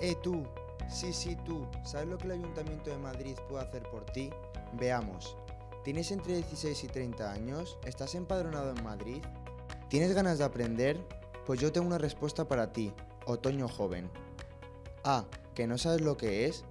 Eh tú, sí, sí tú, ¿sabes lo que el Ayuntamiento de Madrid puede hacer por ti? Veamos. ¿Tienes entre 16 y 30 años? ¿Estás empadronado en Madrid? ¿Tienes ganas de aprender? Pues yo tengo una respuesta para ti, Otoño Joven. A. ¿Que no sabes lo que es?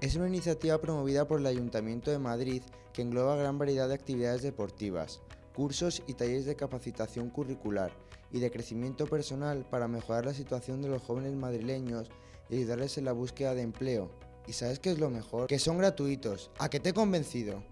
Es una iniciativa promovida por el Ayuntamiento de Madrid que engloba gran variedad de actividades deportivas, cursos y talleres de capacitación curricular y de crecimiento personal para mejorar la situación de los jóvenes madrileños y ayudarles en la búsqueda de empleo. ¿Y sabes qué es lo mejor? Que son gratuitos. ¿A qué te he convencido?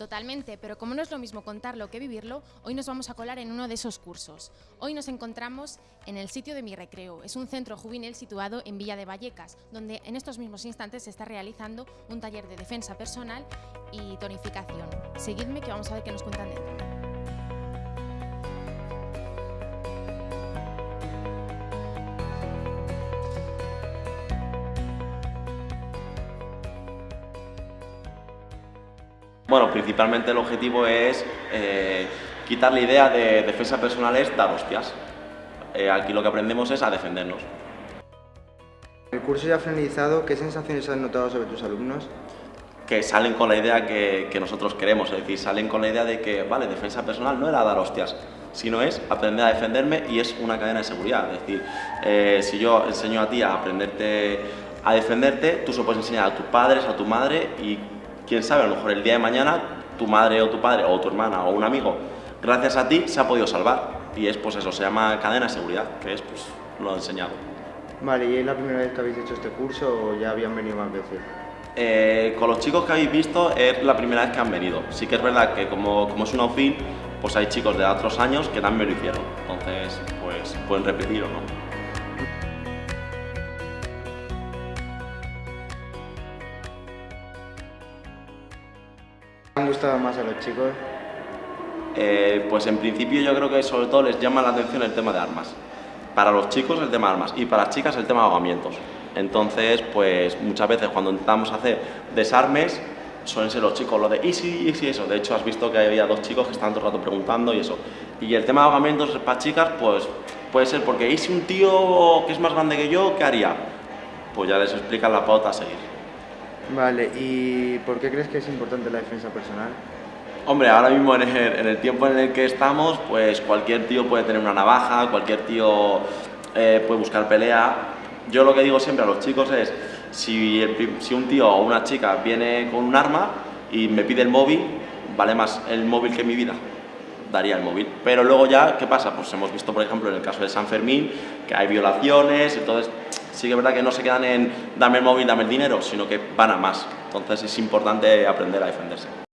Totalmente, pero como no es lo mismo contarlo que vivirlo, hoy nos vamos a colar en uno de esos cursos. Hoy nos encontramos en el sitio de Mi Recreo. Es un centro juvenil situado en Villa de Vallecas, donde en estos mismos instantes se está realizando un taller de defensa personal y tonificación. Seguidme que vamos a ver qué nos cuentan dentro. Bueno, principalmente el objetivo es eh, quitar la idea de defensa personal es dar hostias. Eh, aquí lo que aprendemos es a defendernos. El curso ya finalizado, ¿qué sensaciones has notado sobre tus alumnos? Que salen con la idea que, nosotros queremos, es decir, salen con la idea de que, vale, defensa personal no era dar hostias, sino es aprender a defenderme y es una cadena de seguridad. Es decir, eh, si yo enseño a ti a aprenderte a defenderte, tú se lo puedes enseñar a tus padres, a tu madre y quién sabe, a lo mejor el día de mañana tu madre o tu padre o tu hermana o un amigo, gracias a ti se ha podido salvar. Y es pues eso, se llama cadena de seguridad, que es pues lo he enseñado. Vale, ¿y es la primera vez que habéis hecho este curso o ya habían venido más veces? Eh, con los chicos que habéis visto es la primera vez que han venido. Sí que es verdad que como, como es un outfit, pues hay chicos de otros años que también lo hicieron. Entonces, pues pueden repetir o no. Han gustado más a los chicos? Eh, pues en principio yo creo que sobre todo les llama la atención el tema de armas. Para los chicos el tema de armas y para las chicas el tema de ahogamientos. Entonces, pues muchas veces cuando intentamos hacer desarmes, suelen ser los chicos lo de y sí, y sí, eso. De hecho, has visto que había dos chicos que estaban todo el rato preguntando y eso. Y el tema de ahogamientos para chicas, pues puede ser porque, ¿y si un tío que es más grande que yo, qué haría? Pues ya les explican la pauta a seguir. Vale, ¿y por qué crees que es importante la defensa personal? Hombre, ahora mismo en el, tiempo en el que estamos, pues cualquier tío puede tener una navaja, cualquier tío eh, puede buscar pelea. Yo lo que digo siempre a los chicos es, si, si un tío o una chica viene con un arma y me pide el móvil, vale más el móvil que mi vida daría el móvil. Pero luego ya, ¿qué pasa? Pues hemos visto, por ejemplo, en el caso de San Fermín, que hay violaciones, entonces sí que es verdad que no se quedan en dame el móvil, dame el dinero, sino que van a más. Entonces es importante aprender a defenderse.